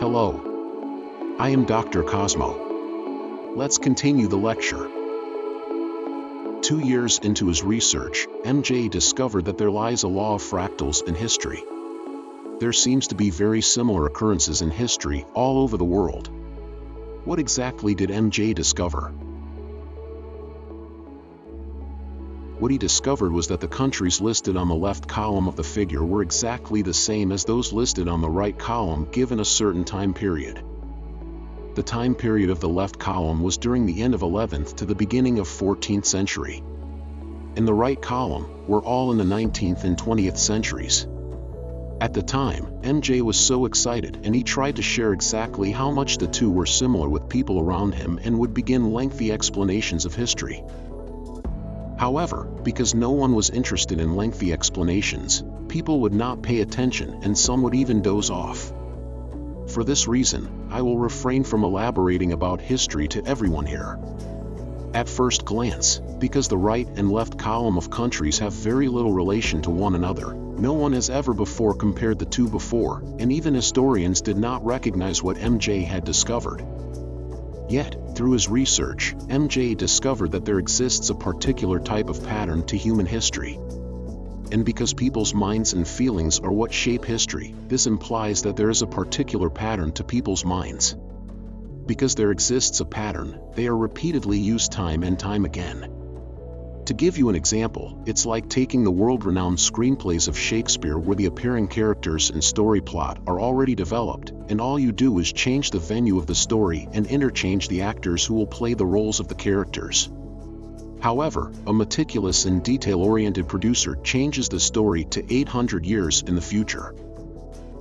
Hello. I am Dr. Cosmo. Let's continue the lecture. Two years into his research, MJ discovered that there lies a law of fractals in history. There seems to be very similar occurrences in history all over the world. What exactly did MJ discover? What he discovered was that the countries listed on the left column of the figure were exactly the same as those listed on the right column given a certain time period. The time period of the left column was during the end of 11th to the beginning of 14th century. In the right column were all in the 19th and 20th centuries. At the time, MJ was so excited and he tried to share exactly how much the two were similar with people around him and would begin lengthy explanations of history. However, because no one was interested in lengthy explanations, people would not pay attention and some would even doze off. For this reason, I will refrain from elaborating about history to everyone here. At first glance, because the right and left column of countries have very little relation to one another, no one has ever before compared the two before, and even historians did not recognize what MJ had discovered. Yet, through his research, MJ discovered that there exists a particular type of pattern to human history. And because people's minds and feelings are what shape history, this implies that there is a particular pattern to people's minds. Because there exists a pattern, they are repeatedly used time and time again. To give you an example, it's like taking the world-renowned screenplays of Shakespeare where the appearing characters and story plot are already developed, and all you do is change the venue of the story and interchange the actors who will play the roles of the characters. However, a meticulous and detail-oriented producer changes the story to 800 years in the future.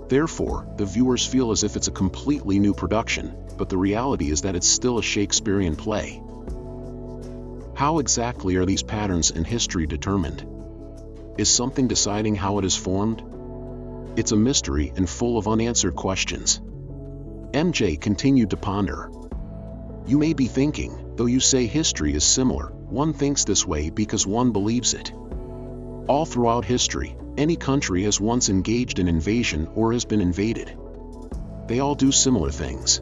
Therefore, the viewers feel as if it's a completely new production, but the reality is that it's still a Shakespearean play. How exactly are these patterns in history determined? Is something deciding how it is formed? It's a mystery and full of unanswered questions. MJ continued to ponder. You may be thinking, though you say history is similar, one thinks this way because one believes it. All throughout history, any country has once engaged in invasion or has been invaded. They all do similar things.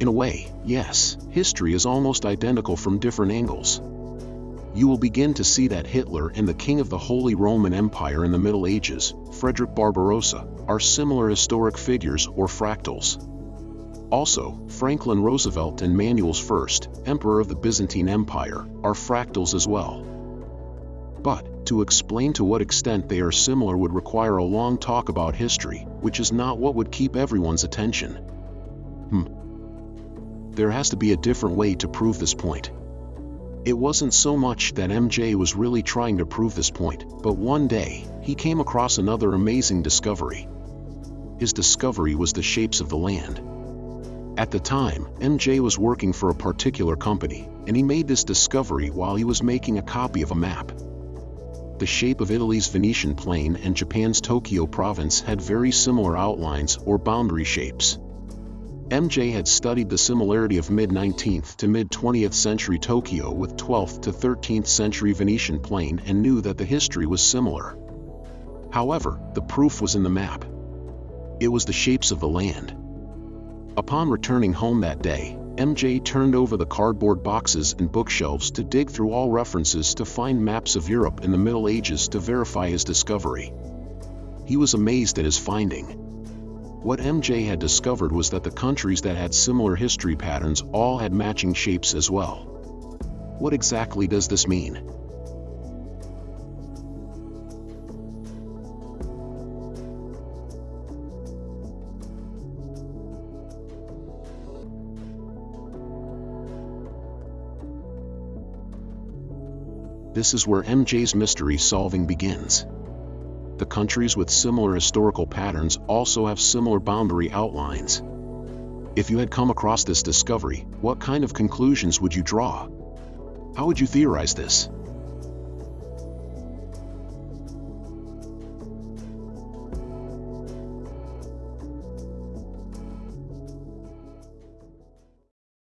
In a way, yes, history is almost identical from different angles. You will begin to see that Hitler and the king of the Holy Roman Empire in the Middle Ages, Frederick Barbarossa, are similar historic figures or fractals. Also, Franklin Roosevelt and Manuel I, Emperor of the Byzantine Empire, are fractals as well. But, to explain to what extent they are similar would require a long talk about history, which is not what would keep everyone's attention. Hmm, there has to be a different way to prove this point. It wasn't so much that MJ was really trying to prove this point, but one day, he came across another amazing discovery. His discovery was the shapes of the land. At the time, MJ was working for a particular company, and he made this discovery while he was making a copy of a map. The shape of Italy's Venetian plain and Japan's Tokyo province had very similar outlines or boundary shapes. MJ had studied the similarity of mid-19th to mid-20th century Tokyo with 12th to 13th century Venetian plain and knew that the history was similar. However, the proof was in the map. It was the shapes of the land. Upon returning home that day, MJ turned over the cardboard boxes and bookshelves to dig through all references to find maps of Europe in the Middle Ages to verify his discovery. He was amazed at his finding. What MJ had discovered was that the countries that had similar history patterns all had matching shapes as well. What exactly does this mean? This is where MJ's mystery solving begins the countries with similar historical patterns also have similar boundary outlines. If you had come across this discovery, what kind of conclusions would you draw? How would you theorize this?